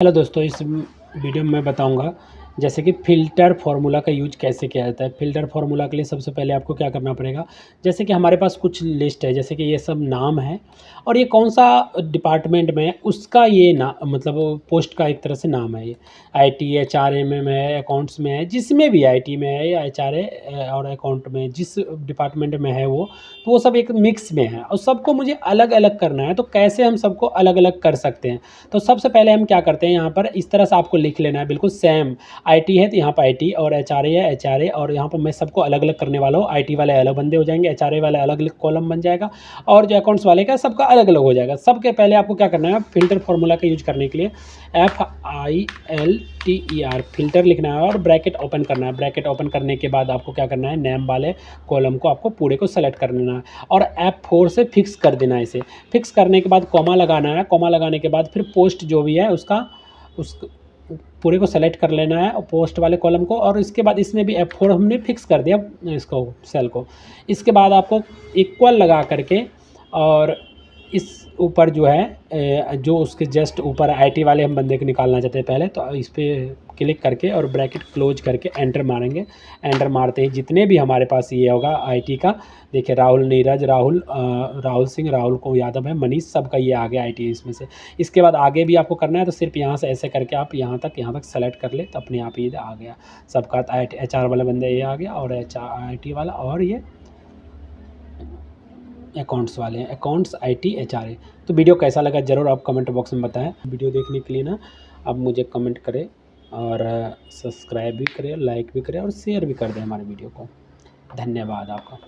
Hello दोस्तों इस video में मैं बताऊँगा जैसे कि फ़िल्टर फार्मूला का यूज़ कैसे किया जाता है? फ़िल्टर फार्मूला के लिए सबसे पहले आपको क्या करना पड़ेगा? जैसे कि हमारे पास कुछ लिस्ट है, जैसे कि ये सब नाम है, और ये कौन सा डिपार्टमेंट में है, उसका ये ना मतलब पोस्ट का एक तरह से नाम है ये। I T H R M में है अकाउंट्स में है, जिसमें भी आई टी में है, या एच आर ए और अकाउंट में जिस डिपार्टमेंट में है वो तो वो सब एक मिक्स में है। और सबको मुझे अलग अलग करना है तो कैसे हम सबको अलग अलग कर सकते हैं? तो सबसे पहले हम क्या करते हैं, यहाँ पर इस तरह से आपको लिख लेना है, बिल्कुल सेम आईटी है तो यहाँ पर आईटी और एचआरए है एचआरए और यहाँ पर मैं सबको अलग अलग करने वाला हूँ। आईटी वाले अलग बंदे हो जाएँगे एचआरए वाले अलग अलग कॉलम बन जाएगा और जो अकाउंट्स वाले का सबका अलग अलग हो जाएगा। सबके पहले आपको क्या करना है फ़िल्टर फार्मूला का यूज़ करने के लिए F I L T E R filter लिखना है और ब्रैकेट ओपन करना है। ब्रैकेट ओपन करने के बाद आपको क्या करना है नेम वाले कॉलम को आपको पूरे को सेलेक्ट कर लेना है और एफ़ फोर से फिक्स कर देना है इसे। फिक्स करने के बाद कॉमा लगाना है। कॉमा लगाने के बाद फिर पोस्ट जो भी है, उसका, उस पूरे को सेलेक्ट कर लेना है पोस्ट वाले कॉलम को और इसके बाद इसमें भी एफ़ फोर हमने फिक्स कर दिया, इसको सेल को। इसके बाद आपको इक्वल लगा करके और इस ऊपर जो है जो उसके जस्ट ऊपर आईटी वाले हम बंदे को निकालना चाहते हैं पहले तो इस पर क्लिक करके और ब्रैकेट क्लोज करके एंटर मारेंगे। एंटर मारते ही जितने भी हमारे पास ये होगा आईटी का, देखिए राहुल नीरज, राहुल राहुल सिंह, राहुल को यादव है, मनीष सबका ये आ गया आईटी इसमें से। इसके बाद आगे भी आपको करना है तो सिर्फ़ यहाँ से ऐसे करके आप यहाँ तक यहाँ तक सेलेक्ट कर ले तो अपने आप ये आ गया। सबका एच आर वाला बंदा ये आ गया और एच आई वाला और ये अकाउंट्स वाले हैं accounts I T H R A तो वीडियो कैसा लगा ज़रूर आप कमेंट बॉक्स में बताएँ। वीडियो देखने के लिए ना, आप मुझे कमेंट करें और सब्सक्राइब भी करें लाइक भी करें और शेयर भी कर दें हमारे वीडियो को। धन्यवाद आपका।